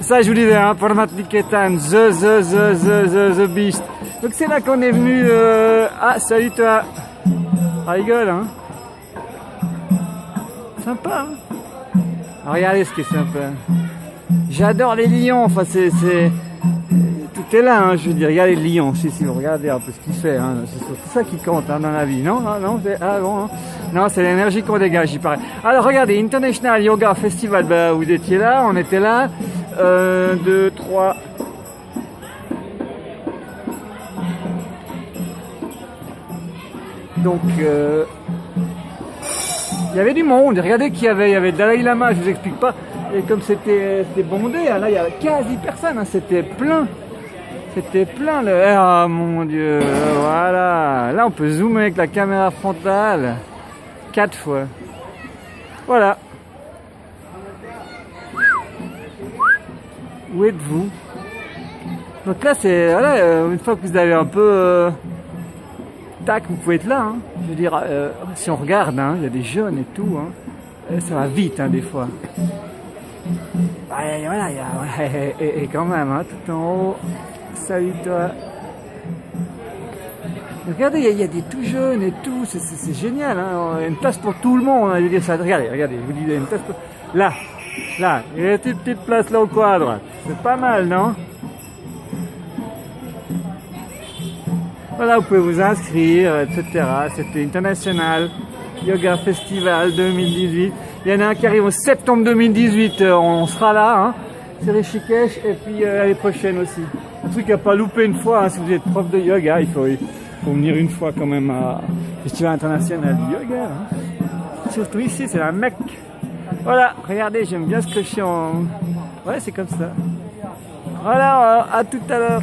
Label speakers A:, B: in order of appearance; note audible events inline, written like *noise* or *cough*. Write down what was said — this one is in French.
A: Ça, je vous disais, hein, Parmatniketan, the, the, the, the, the, the beast. Donc c'est là qu'on est venu... Euh... Ah, salut toi. Ah, rigole, hein. Sympa, hein. Ah, Regardez ce qui est sympa. J'adore les lions, enfin c'est... Tout est là, hein, je veux dire, regardez les lions, si, si, regardez un peu ce qu'il fait, hein, c'est ça qui compte hein, dans la vie, non Non, non, c'est... Ah bon, non, c'est l'énergie qu'on dégage, il paraît. Alors regardez, International Yoga Festival, bah, vous étiez là, on était là, 1, 2, 3... Donc, euh, il y avait du monde. Regardez qu'il y avait. Il y avait Dalai Lama, je vous explique pas. Et comme c'était bondé, hein, là, il y avait quasi personne. Hein, c'était plein. C'était plein. Le... Ah, mon Dieu. Voilà. Là, on peut zoomer avec la caméra frontale. Quatre fois. Voilà. Où êtes-vous? Donc là, c'est... Euh, une fois que vous avez un peu... Euh, tac, vous pouvez être là. Hein. Je veux dire, euh, si on regarde, hein, il y a des jeunes et tout. Hein. Ça va vite, hein, des fois. *laughs* et, quand même, tout en haut. Salut toi. Regardez, il y, a des tout jeunes et tout, c'est génial, hein. il y a une place pour tout le monde. Je veux dire, ça, regardez, regardez, je vous dis, y a une place pour... Là, là, il y a une petite place là au quadre. C'est pas mal, non? Voilà, vous pouvez vous inscrire, etc. C'était International Yoga Festival 2018. Il y en a un qui arrive en septembre 2018, euh, on sera là. Hein. C'est Rishikesh et puis euh, l'année prochaine aussi. Un truc à pas louper une fois, hein, si vous êtes prof de yoga, il faut, venir une fois quand même à Festival International du Yoga. Hein. Surtout ici, c'est un mec. Voilà, regardez, j'aime bien ce que je suis en... Ouais, c'est comme ça. Voilà, à tout à l'heure.